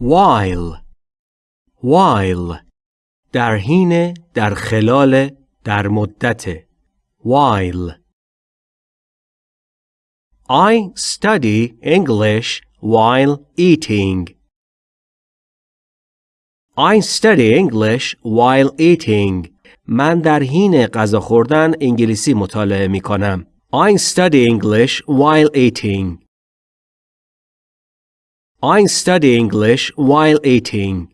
while while در حین در خلال در مدت while I study English while eating I study English while eating من در حین غذا خوردن انگلیسی مطالعه می کنم. I study English while eating. I study English while eating.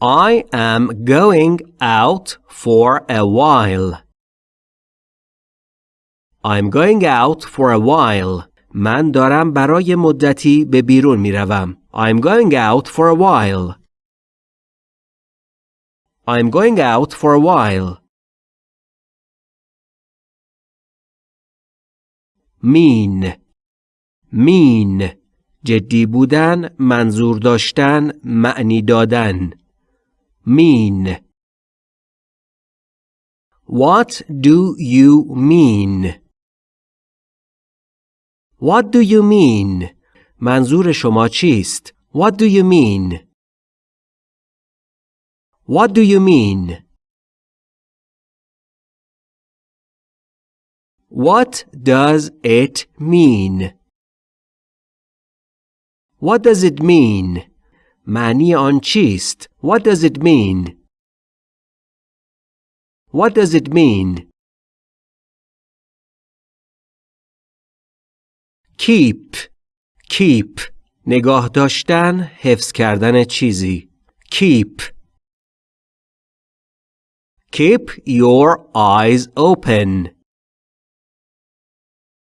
I am going out for a while. I'm going out for a while. من دارم برای مدتی به بیرون می روم. I'm going out for a while. I'm going out for a while. Mean mean جدی بودن منظور داشتن معنی دادن mean What do you mean? What do you mean? منظور شما چیست؟ What do you mean? What do you mean? What does it mean? What does it mean? معنی آن چیست؟ What does it mean? What does it mean? Keep Keep نگاه داشتن حفظ کردن چیزی Keep Keep your eyes open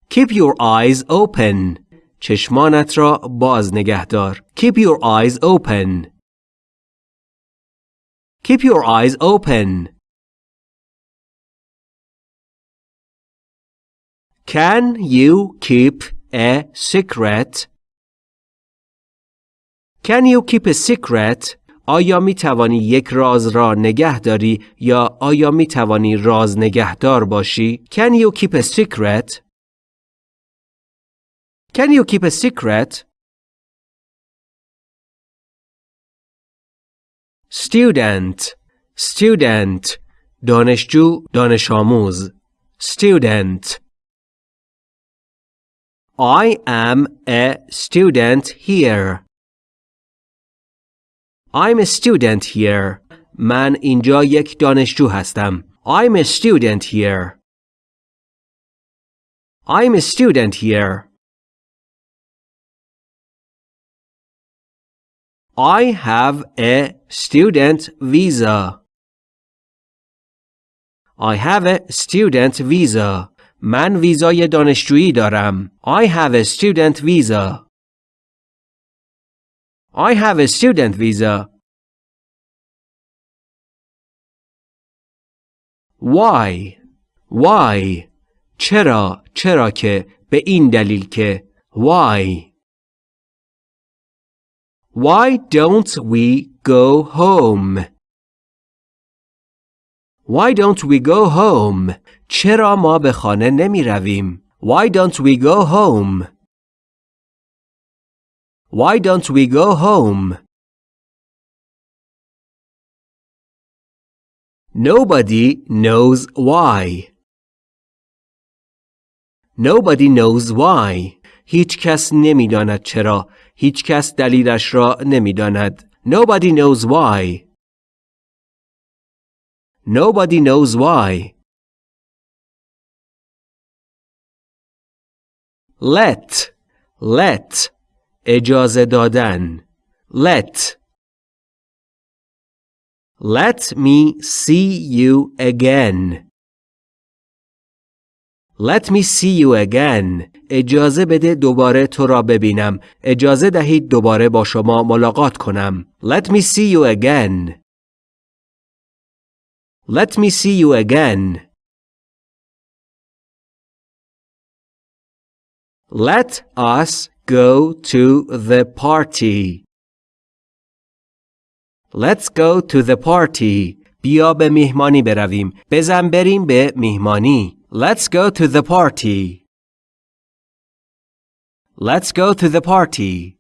Keep your eyes open. چشمانت را باز نگه دار. Keep your eyes open. Keep your eyes open. Can you keep a secret? Can you keep a secret? آیا می توانی یک راز را نگه داری یا آیا می توانی راز نگهدار باشی؟ Can you keep a secret? Can you keep a secret? Student Student دانشجو دانش آموز Student I am a student here. I'm a student here. من اینجا یک دانشجو هستم. I'm a student here. I'm a student here. I have a student visa. I have a student visa. من ویزای دانشجویی دارم. I have a student visa. I have a student visa. Why? Why? چرا؟ چرا که؟ به این دلیل که. Why? Why don't we go home? Why don't we go home? چرا ما به خانه نمی رویم؟ Why don't we go home? Why don't we go home? Nobody knows why. Nobody knows why. هیچ کس نمیداند چرا. هیچ کس دلیلش را نمی‌داند. Nobody knows why. Nobody knows why. Let let اجازه دادن let Let me see you again. Let me see you again. اجازه بده دوباره تو را ببینم. اجازه دهید دوباره با شما ملاقات کنم. Let me see you again. Let me see you again. Let us go to the party. Let's go to the party. بیا به میهمانی برویم. بزن بریم به میهمانی. Let's go to the party. Let's go to the party.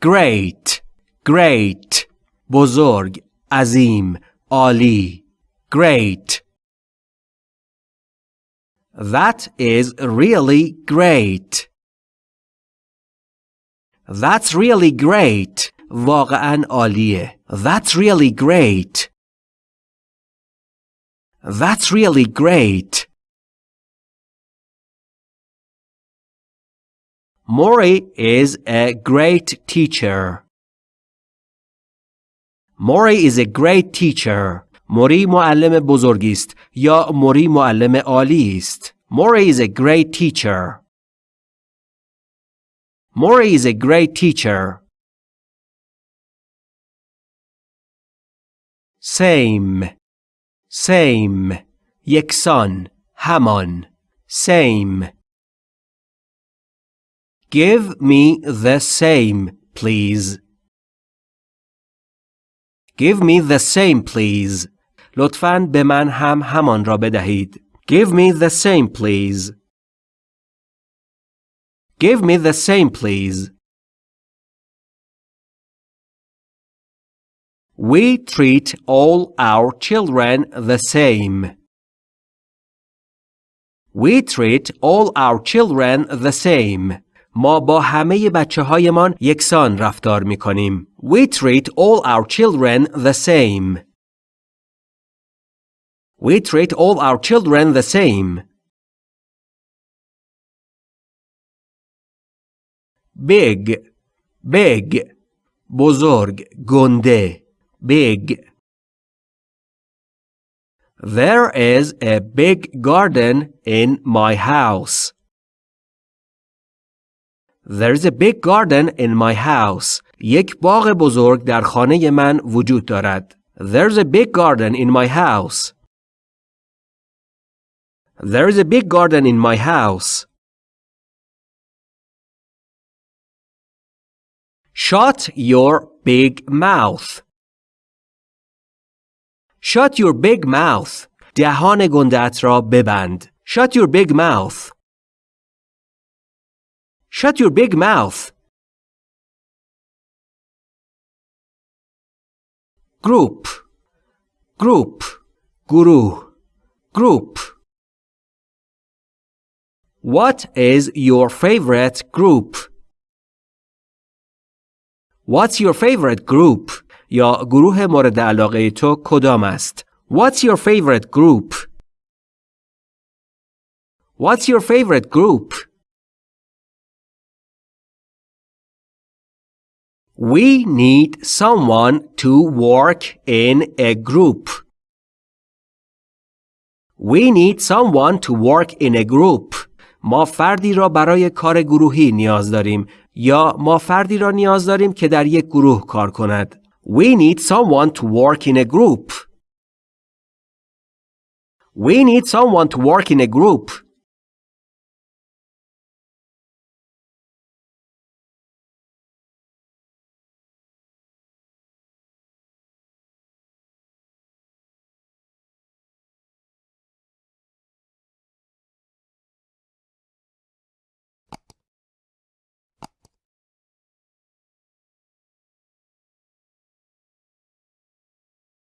Great. Great. بزرگ. عظیم. عالی. Great. That is really great. That's really great. واقعا عالیه. That's really great. That's really great. Mori is a great teacher. Mori is a great teacher. موری معلم بزرگی است یا موری معلم عالی است. Mori is a great teacher. Mori is a great teacher. Same. Same. یکسان. همان. Same. Give me the same, please. Give me the same, please. لطفاً به من هم همان را بدهید. Give me the same, please. Give me the same, please. We treat all our children the same. We treat all our children the same. ما با همه بچه هایمان یکسان رفتار می کنیم. We treat all our children the same. We treat all our children the same. Big, big, بزرگ, گنده, big. There is a big garden in my house. There's a big garden in my house. یک باغ بزرگ در خانه من وجود دارد. There's a big garden in my house. There's a big garden in my house. Shut your big mouth. Shut your big mouth. دهان گندت را ببند. Shut your big mouth. Shut your big mouth. Group. Group. گروه. Group. What is your favorite group? What's your favorite group? یا گروه مورد علاقه تو کدام است؟ What's your favorite group? What's your favorite group? We need someone to work in a group. We need someone to work in a group. ما فردی را برای کار گروهی نیاز داریم یا ما فردی را نیاز داریم که در یک گروه کار کند. We need someone to work in a group. We need someone to work in a group.